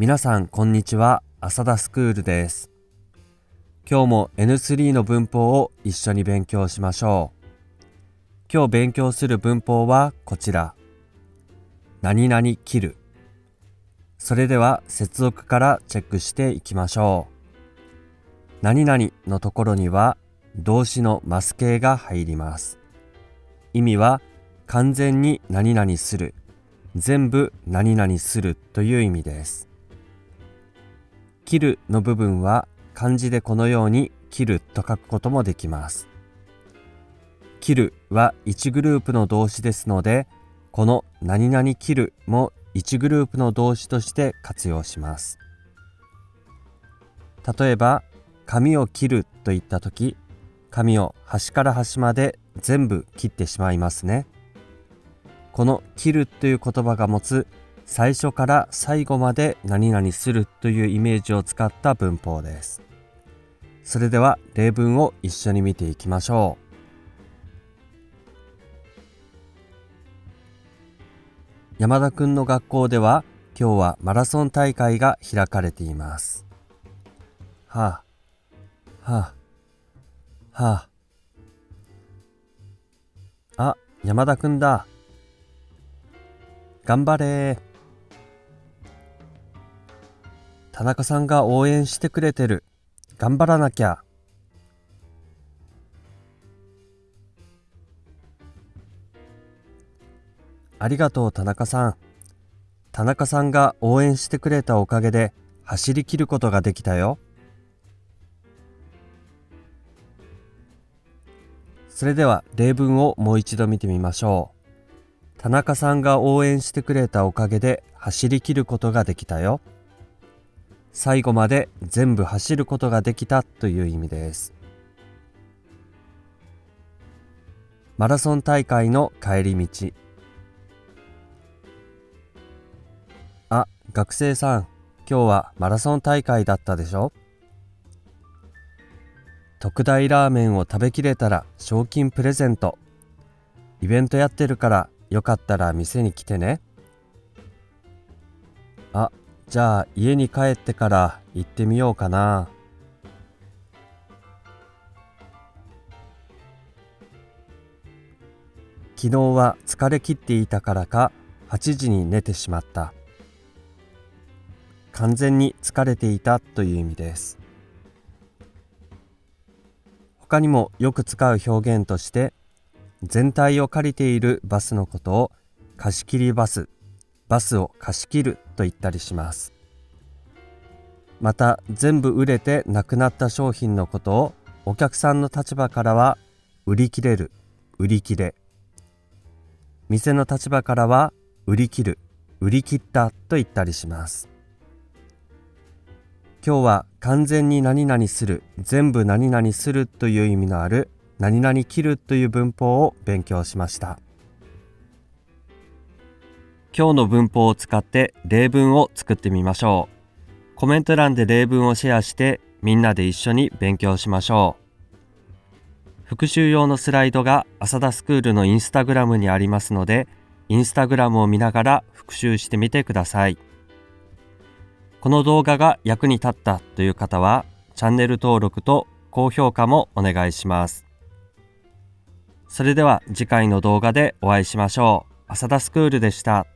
皆さんこんにちは。浅田スクールです。今日も N3 の文法を一緒に勉強しましょう。今日勉強する文法はこちら。何々切る。それでは接続からチェックしていきましょう。何々のところには動詞のマス形が入ります。意味は完全に何々する。全部何々するという意味です。切るの部分は漢字でこのように切ると書くこともできます。切るは1グループの動詞ですのでこの何々切るも1グループの動詞として活用します。例えば髪を切ると言った時髪を端から端まで全部切ってしまいますね。この切るという言葉が持つ最初から最後まで何々するというイメージを使った文法ですそれでは例文を一緒に見ていきましょう山田くんの学校では今日はマラソン大会が開かれています。はあ、はあ、はあ。あ、山田くんだ。頑張れ田中さんが応援してくれてる。頑張らなきゃ。ありがとう田中さん。田中さんが応援してくれたおかげで走り切ることができたよ。それでは例文をもう一度見てみましょう。田中さんが応援してくれたおかげで走り切ることができたよ。最後まで全部走ることができたという意味です。マラソン大会の帰り道。あ、学生さん、今日はマラソン大会だったでしょ？特大ラーメンを食べきれたら賞金プレゼント。イベントやってるからよかったら店に来てね。あ、じゃあ家に帰ってから行ってみようかな。昨日は疲れ切っていたからか8時に寝てしまった。完全に疲れていたという意味です他にもよく使う表現として全体を借りているバスのことを貸し切りバスバスを貸し切ると言ったりします。また全部売れてなくなった商品のことをお客さんの立場からは売り切れる売り切れ。店の立場からは売り切る売り切ったと言ったりします。今日は完全に何々する全部何々するという意味のある何々切るという文法を勉強しました。今日の文法を使って例文を作ってみましょうコメント欄で例文をシェアしてみんなで一緒に勉強しましょう復習用のスライドが浅田スクールのインスタグラムにありますのでインスタグラムを見ながら復習してみてください。この動画が役に立ったという方はチャンネル登録と高評価もお願いします。それでは次回の動画でお会いしましょう。浅田スクールでした。